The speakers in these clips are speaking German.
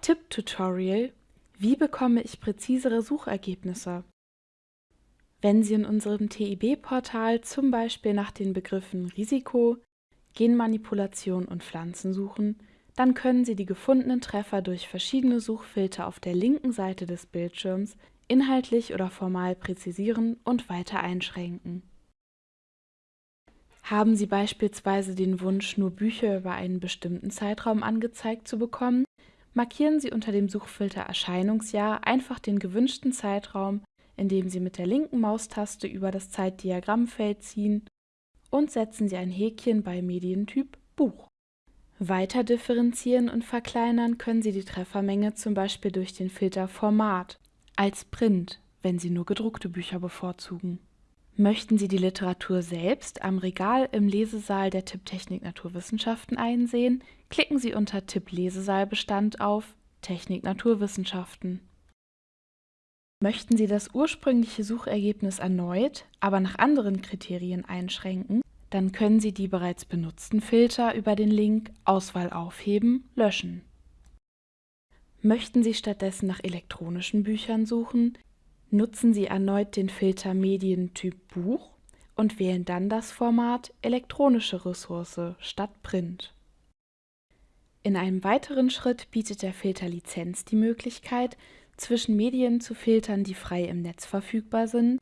Tipp-Tutorial Wie bekomme ich präzisere Suchergebnisse? Wenn Sie in unserem TIB-Portal zum Beispiel nach den Begriffen Risiko, Genmanipulation und Pflanzen suchen, dann können Sie die gefundenen Treffer durch verschiedene Suchfilter auf der linken Seite des Bildschirms inhaltlich oder formal präzisieren und weiter einschränken. Haben Sie beispielsweise den Wunsch, nur Bücher über einen bestimmten Zeitraum angezeigt zu bekommen, markieren Sie unter dem Suchfilter Erscheinungsjahr einfach den gewünschten Zeitraum, indem Sie mit der linken Maustaste über das Zeitdiagrammfeld ziehen und setzen Sie ein Häkchen bei Medientyp Buch. Weiter differenzieren und verkleinern können Sie die Treffermenge zum Beispiel durch den Filter Format als Print, wenn Sie nur gedruckte Bücher bevorzugen. Möchten Sie die Literatur selbst am Regal im Lesesaal der Tipptechnik Naturwissenschaften einsehen, klicken Sie unter Tipp Lesesaalbestand auf Technik Naturwissenschaften. Möchten Sie das ursprüngliche Suchergebnis erneut, aber nach anderen Kriterien einschränken, dann können Sie die bereits benutzten Filter über den Link Auswahl aufheben löschen. Möchten Sie stattdessen nach elektronischen Büchern suchen, Nutzen Sie erneut den Filter Medientyp Buch und wählen dann das Format Elektronische Ressource statt Print. In einem weiteren Schritt bietet der Filter Lizenz die Möglichkeit, zwischen Medien zu filtern, die frei im Netz verfügbar sind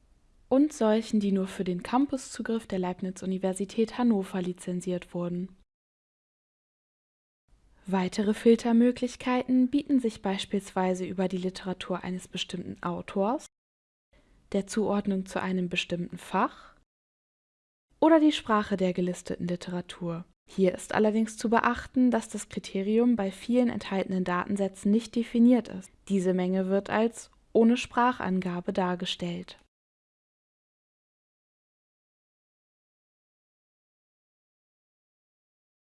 und solchen, die nur für den Campuszugriff der Leibniz-Universität Hannover lizenziert wurden. Weitere Filtermöglichkeiten bieten sich beispielsweise über die Literatur eines bestimmten Autors der Zuordnung zu einem bestimmten Fach oder die Sprache der gelisteten Literatur. Hier ist allerdings zu beachten, dass das Kriterium bei vielen enthaltenen Datensätzen nicht definiert ist. Diese Menge wird als ohne Sprachangabe dargestellt